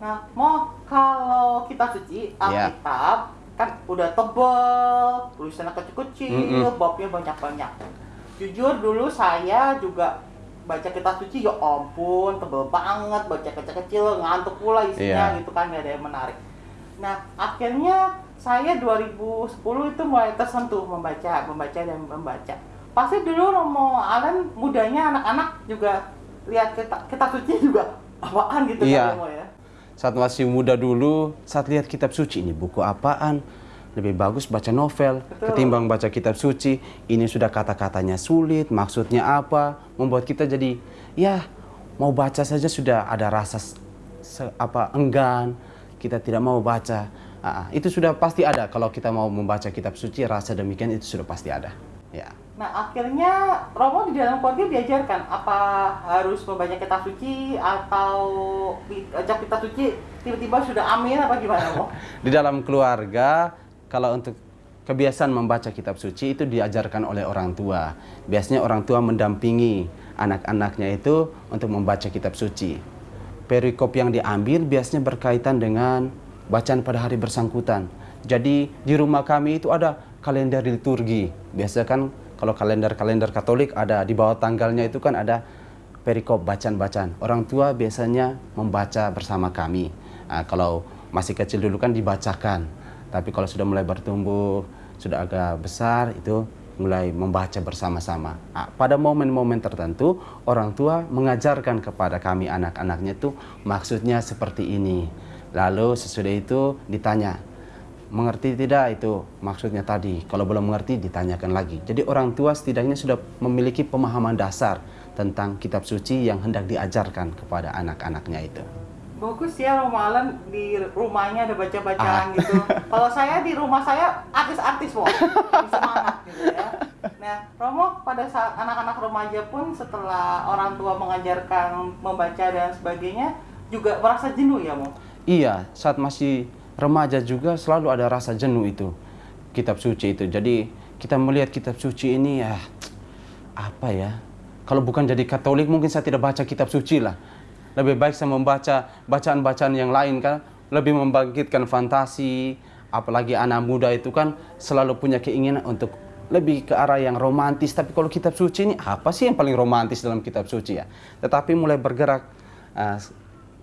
Nah, mau kalau kita suci Iya. Alkitab kan udah tebel, tulisannya kecil-kecil, Mm-mm. babnya banyak-banyak. Jujur dulu saya juga baca kitab suci ya ampun tebel banget baca kecil-kecil ngantuk pula isinya Iya. gitu kan gak ada yang menarik. Nah akhirnya saya 2010 itu mulai tersentuh membaca, membaca dan membaca. Pasti dulu Romo Allen mudanya anak-anak juga lihat kitab, kitab suci juga apaan gitu Iya. kan Romo ya. Saat masih muda dulu, saat lihat kitab suci ini buku apaan? Lebih bagus baca novel Betul. ketimbang baca kitab suci. Ini sudah kata-katanya sulit, maksudnya apa? Membuat kita jadi ya mau baca saja sudah ada rasa se- apa enggan. Kita tidak mau baca. Ah, ah, itu sudah pasti ada kalau kita mau membaca kitab suci rasa demikian itu sudah pasti ada. Ya. Nah akhirnya Romo di dalam keluarga diajarkan apa harus membaca kitab suci atau baca kitab suci tiba-tiba sudah amin apa gimana Romo? Di dalam keluarga, kalau untuk kebiasaan membaca kitab suci itu diajarkan oleh orang tua. Biasanya orang tua mendampingi anak-anaknya itu untuk membaca kitab suci. Perikop yang diambil biasanya berkaitan dengan bacaan pada hari bersangkutan. Jadi di rumah kami itu ada kalender liturgi. Biasa kan kalau kalender-kalender Katolik ada di bawah tanggalnya itu kan ada perikop bacaan-bacaan. Orang tua biasanya membaca bersama kami. Nah, kalau masih kecil dulu kan dibacakan. Tapi kalau sudah mulai bertumbuh, sudah agak besar itu mulai membaca bersama-sama. Nah, pada momen-momen tertentu orang tua mengajarkan kepada kami anak-anaknya itu maksudnya seperti ini. Lalu sesudah itu ditanya, mengerti tidak itu maksudnya tadi. Kalau belum mengerti ditanyakan lagi. Jadi orang tua setidaknya sudah memiliki pemahaman dasar tentang kitab suci yang hendak diajarkan kepada anak-anaknya itu. Bagus ya Allen di rumahnya ada baca-bacaan Ah. gitu. Kalau saya di rumah saya artis-artis semangat gitu ya. Nah Romo pada saat anak-anak remaja pun setelah orang tua mengajarkan membaca dan sebagainya juga merasa jenuh ya Mo? Iya, saat masih remaja juga selalu ada rasa jenuh itu kitab suci itu. Jadi kita melihat kitab suci ini ya apa ya? Kalau bukan jadi Katolik mungkin saya tidak baca kitab suci lah. Lebih baik saya membaca bacaan-bacaan yang lain kan lebih membangkitkan fantasi. Apalagi anak muda itu kan selalu punya keinginan untuk lebih ke arah yang romantis. Tapi kalau kitab suci ini apa sih yang paling romantis dalam kitab suci ya? Tetapi mulai bergerak uh,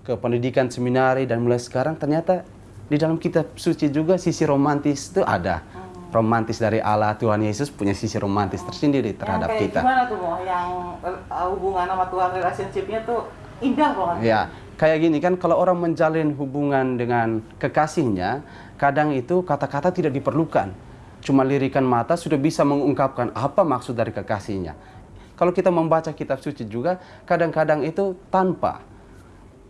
ke pendidikan seminari dan mulai sekarang ternyata di dalam kitab suci juga sisi romantis itu ada. Romantis dari Allah Tuhan Yesus punya sisi romantis tersendiri terhadap yang kayak kita. gimana tuh? Yang uh, hubungan sama Tuhan relationship-nya tuh indah banget. Ya, kayak gini kan kalau orang menjalin hubungan dengan kekasihnya, kadang itu kata-kata tidak diperlukan. Cuma lirikan mata sudah bisa mengungkapkan apa maksud dari kekasihnya. Kalau kita membaca kitab suci juga, kadang-kadang itu tanpa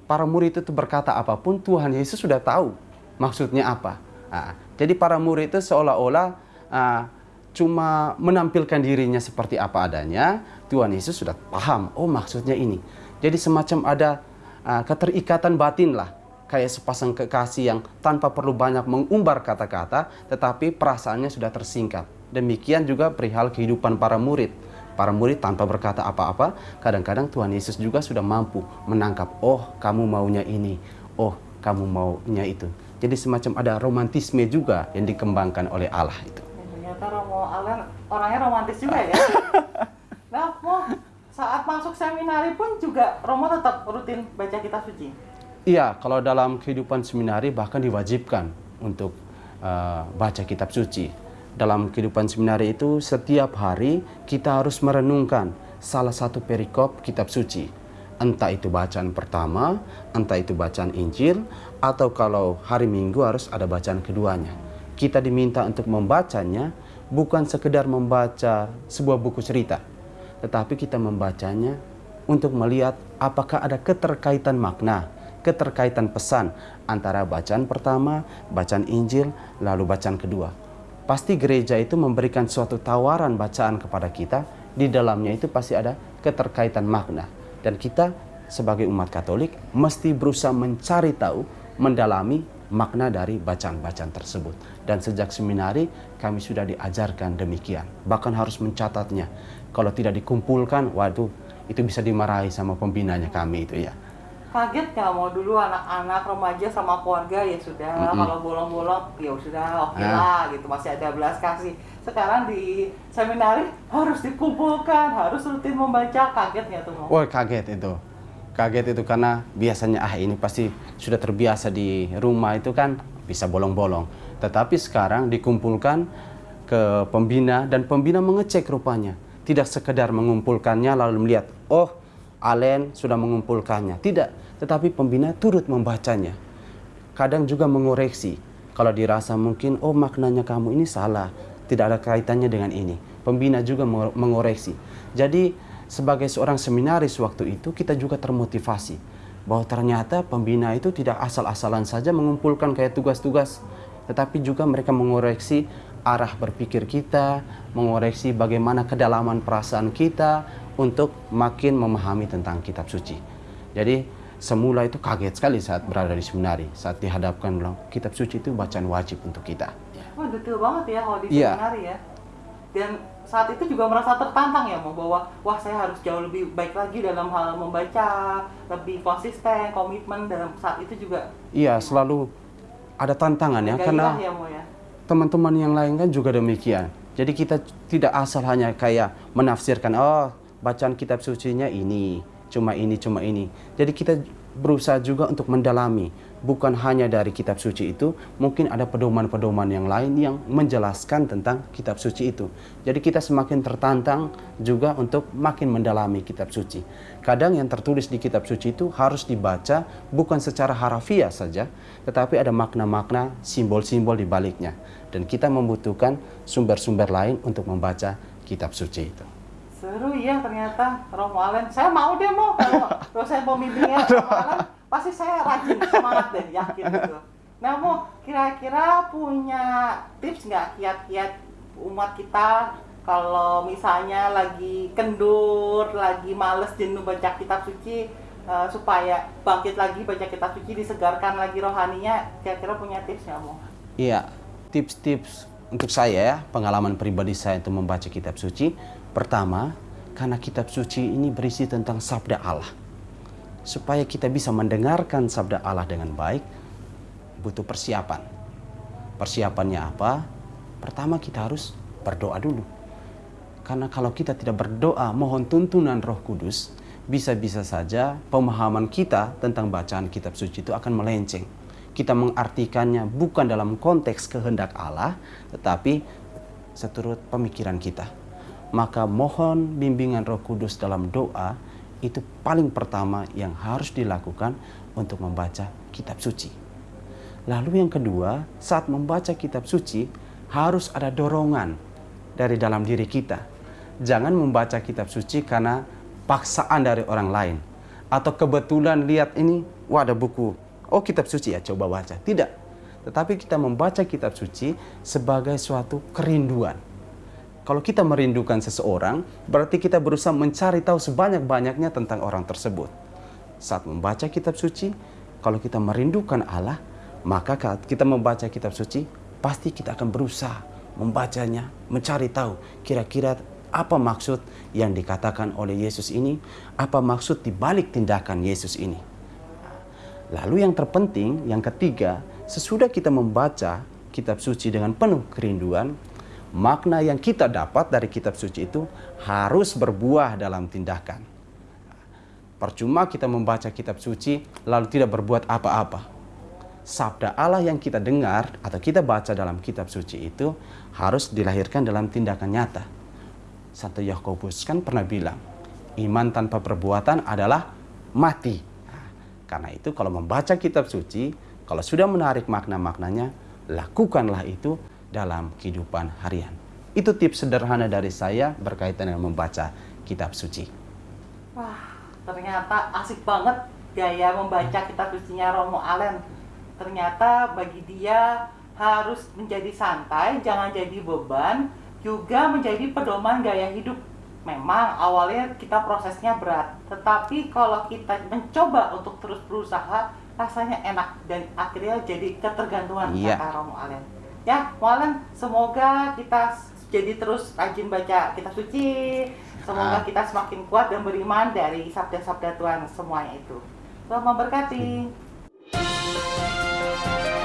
para murid itu berkata apa pun, Tuhan Yesus sudah tahu maksudnya apa. Nah, jadi para murid itu seolah-olah ah, cuma menampilkan dirinya seperti apa adanya, Tuhan Yesus sudah paham, oh maksudnya ini. Jadi semacam ada ah, keterikatan batin lah, kayak sepasang kekasih yang tanpa perlu banyak mengumbar kata-kata, tetapi perasaannya sudah tersingkap. Demikian juga perihal kehidupan para murid. Para murid tanpa berkata apa-apa, kadang-kadang Tuhan Yesus juga sudah mampu menangkap, oh kamu maunya ini, oh kamu maunya itu. Jadi semacam ada romantisme juga yang dikembangkan oleh Allah itu. Ya, ternyata Romo Allen orangnya romantis juga ya. nah, Mo, saat masuk seminari pun juga Romo tetap rutin baca kitab suci. Iya, kalau dalam kehidupan seminari bahkan diwajibkan untuk uh, baca kitab suci. Dalam kehidupan seminari itu setiap hari kita harus merenungkan salah satu perikop kitab suci. Entah itu bacaan pertama, entah itu bacaan Injil, atau kalau hari Minggu harus ada bacaan keduanya. Kita diminta untuk membacanya bukan sekedar membaca sebuah buku cerita, tetapi kita membacanya untuk melihat apakah ada keterkaitan makna, keterkaitan pesan antara bacaan pertama, bacaan Injil, lalu bacaan kedua. Pasti gereja itu memberikan suatu tawaran bacaan kepada kita, di dalamnya itu pasti ada keterkaitan makna. Dan kita sebagai umat Katolik mesti berusaha mencari tahu, mendalami makna dari bacaan-bacaan tersebut. Dan sejak seminari kami sudah diajarkan demikian. Bahkan harus mencatatnya. Kalau tidak dikumpulkan, waduh, itu bisa dimarahi sama pembinanya kami itu ya. Kaget nggak mau dulu anak-anak remaja sama keluarga ya sudah Mm-mm. kalau bolong-bolong ya sudah oke Ah. lah gitu masih ada belas kasih. Sekarang di seminari harus dikumpulkan, harus rutin membaca. Kaget nggak tuh mau? Wah kaget itu. Kaget itu karena biasanya ah ini pasti sudah terbiasa di rumah itu kan bisa bolong-bolong. Tetapi sekarang dikumpulkan ke pembina dan pembina mengecek rupanya. Tidak sekedar mengumpulkannya lalu melihat, oh Alen sudah mengumpulkannya. Tidak, tetapi pembina turut membacanya. Kadang juga mengoreksi. Kalau dirasa mungkin, oh maknanya kamu ini salah. Tidak ada kaitannya dengan ini. Pembina juga mengo- mengoreksi. Jadi sebagai seorang seminaris waktu itu kita juga termotivasi. Bahwa ternyata pembina itu tidak asal-asalan saja mengumpulkan kayak tugas-tugas. Tetapi juga mereka mengoreksi arah berpikir kita, mengoreksi bagaimana kedalaman perasaan kita untuk makin memahami tentang kitab suci. Jadi semula itu kaget sekali saat berada di seminari, saat dihadapkan bilang kitab suci itu bacaan wajib untuk kita. Wah detail banget ya kalau di Iya. seminari ya. Dan saat itu juga merasa tertantang ya mau bahwa wah saya harus jauh lebih baik lagi dalam hal membaca, lebih konsisten, komitmen dalam saat itu juga Iya, selalu ada tantangan ya karena ya ya. Teman-teman yang lain kan juga demikian. Jadi kita tidak asal hanya kayak menafsirkan, oh bacaan kitab sucinya ini, cuma ini, cuma ini. Jadi kita berusaha juga untuk mendalami, bukan hanya dari kitab suci itu, mungkin ada pedoman-pedoman yang lain yang menjelaskan tentang kitab suci itu. Jadi kita semakin tertantang juga untuk makin mendalami kitab suci. Kadang yang tertulis di kitab suci itu harus dibaca bukan secara harafiah saja, tetapi ada makna-makna, simbol-simbol di baliknya. Dan kita membutuhkan sumber-sumber lain untuk membaca kitab suci itu. Seru ya ternyata Romo Allen. Saya mau deh mau kalau dosen pembimbingnya Romo Allen pasti saya rajin semangat deh yakin gitu. Nah mau kira-kira punya tips nggak kiat-kiat umat kita kalau misalnya lagi kendur, lagi males jenuh baca kitab suci eh, supaya bangkit lagi baca kitab suci disegarkan lagi rohaninya kira-kira punya tips nggak mau? Iya, tips-tips untuk saya ya, pengalaman pribadi saya untuk membaca kitab suci. Pertama, karena kitab suci ini berisi tentang sabda Allah. Supaya kita bisa mendengarkan sabda Allah dengan baik, butuh persiapan. Persiapannya apa? Pertama kita harus berdoa dulu. Karena kalau kita tidak berdoa mohon tuntunan Roh Kudus, bisa-bisa saja pemahaman kita tentang bacaan kitab suci itu akan melenceng. Kita mengartikannya bukan dalam konteks kehendak Allah, tetapi seturut pemikiran kita. Maka mohon bimbingan Roh Kudus dalam doa itu paling pertama yang harus dilakukan untuk membaca kitab suci. Lalu yang kedua, saat membaca kitab suci harus ada dorongan dari dalam diri kita. Jangan membaca kitab suci karena paksaan dari orang lain atau kebetulan lihat ini, wah ada buku, oh kitab suci ya coba baca. Tidak. Tetapi kita membaca kitab suci sebagai suatu kerinduan. Kalau kita merindukan seseorang, berarti kita berusaha mencari tahu sebanyak-banyaknya tentang orang tersebut. Saat membaca kitab suci, kalau kita merindukan Allah, maka saat kita membaca kitab suci, pasti kita akan berusaha membacanya, mencari tahu kira-kira apa maksud yang dikatakan oleh Yesus ini, apa maksud di balik tindakan Yesus ini. Lalu yang terpenting, yang ketiga, sesudah kita membaca kitab suci dengan penuh kerinduan, makna yang kita dapat dari kitab suci itu harus berbuah dalam tindakan. Percuma kita membaca kitab suci lalu tidak berbuat apa-apa. Sabda Allah yang kita dengar atau kita baca dalam kitab suci itu harus dilahirkan dalam tindakan nyata. Santo Yakobus kan pernah bilang, iman tanpa perbuatan adalah mati. Nah, karena itu kalau membaca kitab suci, kalau sudah menarik makna-maknanya, lakukanlah itu dalam kehidupan harian. Itu tips sederhana dari saya berkaitan dengan membaca kitab suci. Wah, ternyata asik banget gaya membaca kitab sucinya Romo Allen. Ternyata bagi dia harus menjadi santai, jangan jadi beban, juga menjadi pedoman gaya hidup. Memang awalnya kita prosesnya berat, tetapi kalau kita mencoba untuk terus berusaha, rasanya enak dan akhirnya jadi ketergantungan Iya. kata Romo Allen ya malam. semoga kita jadi terus rajin baca kitab suci semoga ah. kita semakin kuat dan beriman dari sabda-sabda Tuhan semuanya itu Tuhan memberkati hmm.